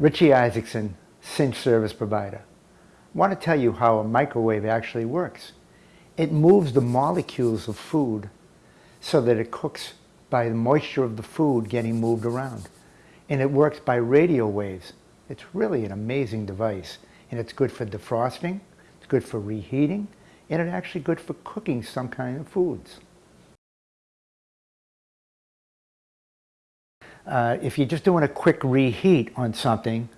Richie Isaacson, Cinch Service Provider. I want to tell you how a microwave actually works. It moves the molecules of food so that it cooks by the moisture of the food getting moved around. And it works by radio waves. It's really an amazing device. And it's good for defrosting, it's good for reheating, and it's actually good for cooking some kind of foods. Uh, if you're just doing a quick reheat on something,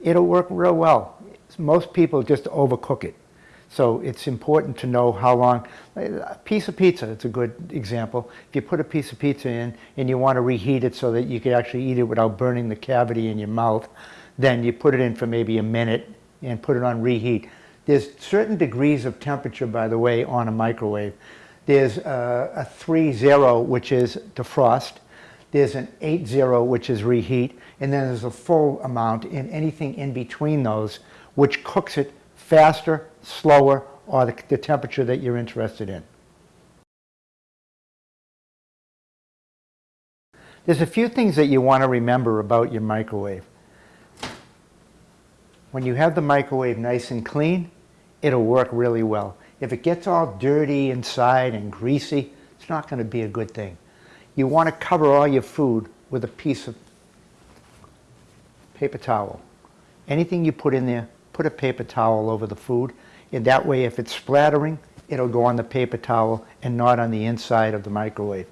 it'll work real well. Most people just overcook it. So it's important to know how long. A piece of pizza, it's a good example. If you put a piece of pizza in and you want to reheat it so that you can actually eat it without burning the cavity in your mouth, then you put it in for maybe a minute and put it on reheat. There's certain degrees of temperature, by the way, on a microwave. There's a, a 3-0, which is defrost. There's an 8-0, which is reheat. And then there's a full amount in anything in between those, which cooks it faster, slower, or the, the temperature that you're interested in. There's a few things that you want to remember about your microwave. When you have the microwave nice and clean, it'll work really well. If it gets all dirty inside and greasy, it's not going to be a good thing. You want to cover all your food with a piece of paper towel. Anything you put in there, put a paper towel over the food. And that way, if it's splattering, it'll go on the paper towel and not on the inside of the microwave.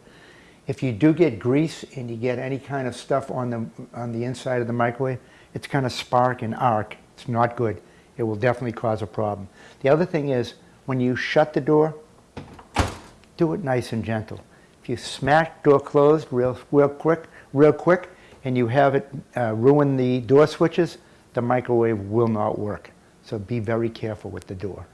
If you do get grease and you get any kind of stuff on the, on the inside of the microwave, it's going to spark and arc. It's not good. It will definitely cause a problem. The other thing is, when you shut the door, do it nice and gentle. If you smash door closed real, real quick, real quick, and you have it uh, ruin the door switches, the microwave will not work. So be very careful with the door.